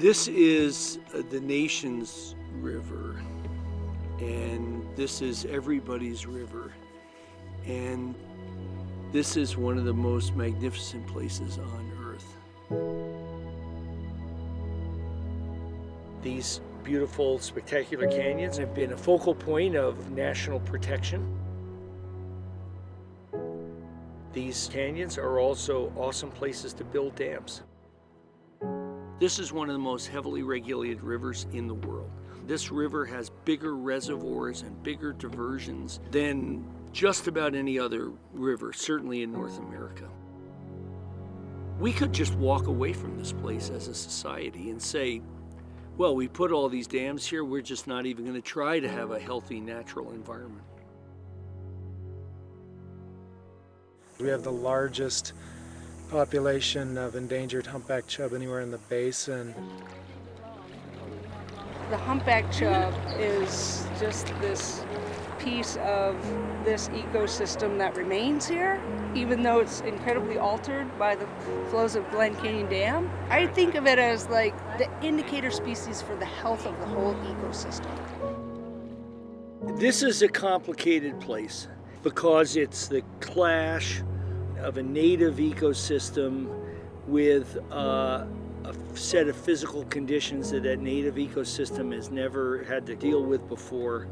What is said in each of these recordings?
This is uh, the nation's river, and this is everybody's river. And this is one of the most magnificent places on earth. These beautiful, spectacular canyons have been a focal point of national protection. These canyons are also awesome places to build dams. This is one of the most heavily regulated rivers in the world. This river has bigger reservoirs and bigger diversions than just about any other river, certainly in North America. We could just walk away from this place as a society and say, well, we put all these dams here, we're just not even going to try to have a healthy natural environment. We have the largest population of endangered humpback chub anywhere in the basin. The humpback chub is just this piece of this ecosystem that remains here, even though it's incredibly altered by the flows of Glen Canyon Dam. I think of it as like the indicator species for the health of the whole ecosystem. This is a complicated place because it's the clash of a native ecosystem with uh, a set of physical conditions that that native ecosystem has never had to deal with before.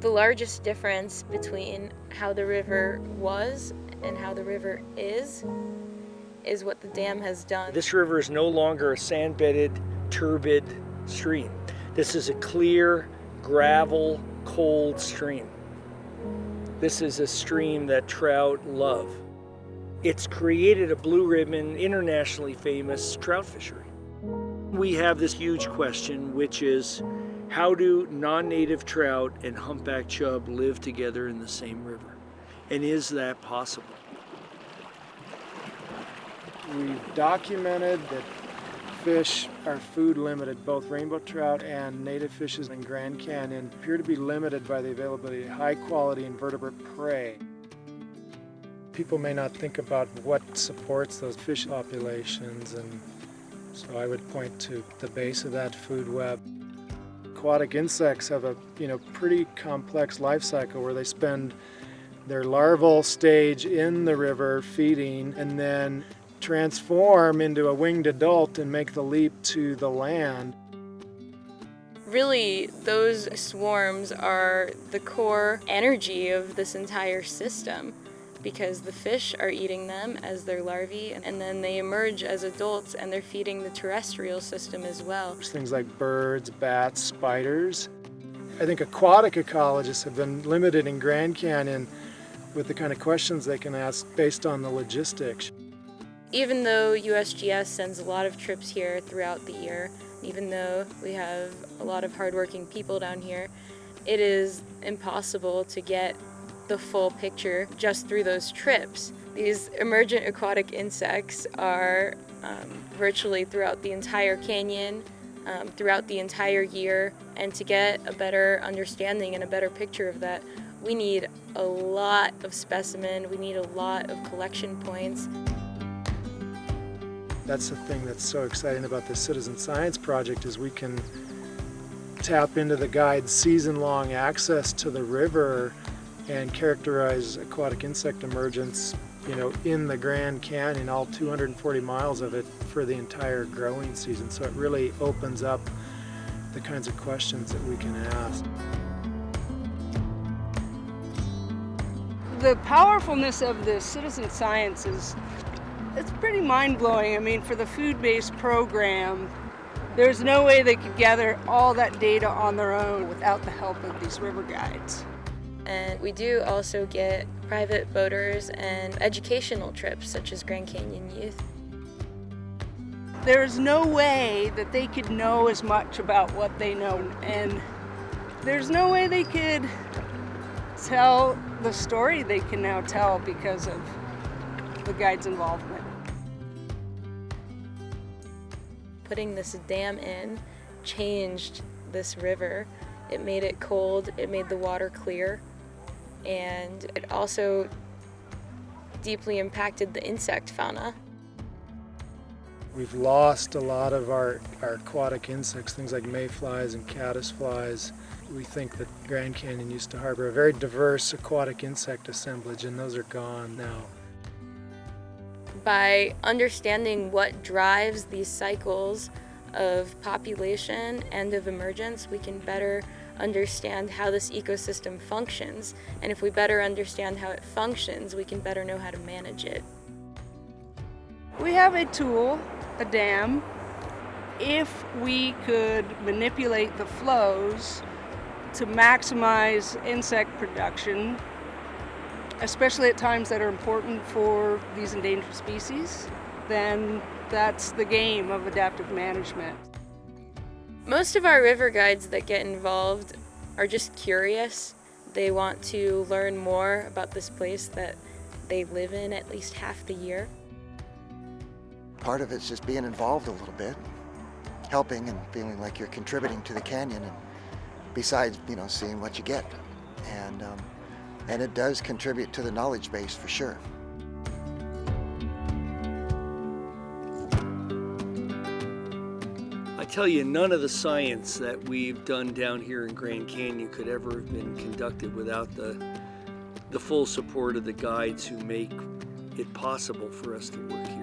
The largest difference between how the river was and how the river is is what the dam has done. This river is no longer a sand-bedded, turbid stream. This is a clear, gravel, cold stream. This is a stream that trout love. It's created a blue ribbon, internationally famous trout fishery. We have this huge question, which is how do non-native trout and humpback chub live together in the same river? And is that possible? We've documented that fish are food limited. Both rainbow trout and native fishes in Grand Canyon appear to be limited by the availability of high quality invertebrate prey. People may not think about what supports those fish populations and so I would point to the base of that food web. Aquatic insects have a you know pretty complex life cycle where they spend their larval stage in the river feeding and then transform into a winged adult and make the leap to the land. Really, those swarms are the core energy of this entire system because the fish are eating them as their larvae and then they emerge as adults and they're feeding the terrestrial system as well. There's things like birds, bats, spiders. I think aquatic ecologists have been limited in Grand Canyon with the kind of questions they can ask based on the logistics. Even though USGS sends a lot of trips here throughout the year, even though we have a lot of hardworking people down here, it is impossible to get the full picture just through those trips. These emergent aquatic insects are um, virtually throughout the entire canyon, um, throughout the entire year, and to get a better understanding and a better picture of that, we need a lot of specimen, we need a lot of collection points. That's the thing that's so exciting about the Citizen Science Project is we can tap into the guide's season-long access to the river and characterize aquatic insect emergence you know, in the Grand Canyon, all 240 miles of it for the entire growing season. So it really opens up the kinds of questions that we can ask. The powerfulness of the citizen science is it's pretty mind-blowing. I mean, for the food-based program, there's no way they could gather all that data on their own without the help of these river guides. And we do also get private boaters and educational trips, such as Grand Canyon Youth. There's no way that they could know as much about what they know, and there's no way they could tell the story they can now tell because of the guide's involvement. Putting this dam in changed this river. It made it cold, it made the water clear, and it also deeply impacted the insect fauna. We've lost a lot of our, our aquatic insects, things like mayflies and caddisflies. We think that Grand Canyon used to harbor a very diverse aquatic insect assemblage, and those are gone now. By understanding what drives these cycles of population and of emergence, we can better understand how this ecosystem functions. And if we better understand how it functions, we can better know how to manage it. We have a tool, a dam. If we could manipulate the flows to maximize insect production, especially at times that are important for these endangered species, then that's the game of adaptive management. Most of our river guides that get involved are just curious. They want to learn more about this place that they live in at least half the year. Part of it's just being involved a little bit, helping and feeling like you're contributing to the canyon, and besides, you know, seeing what you get. And, um, and it does contribute to the knowledge base for sure. I tell you, none of the science that we've done down here in Grand Canyon could ever have been conducted without the, the full support of the guides who make it possible for us to work here.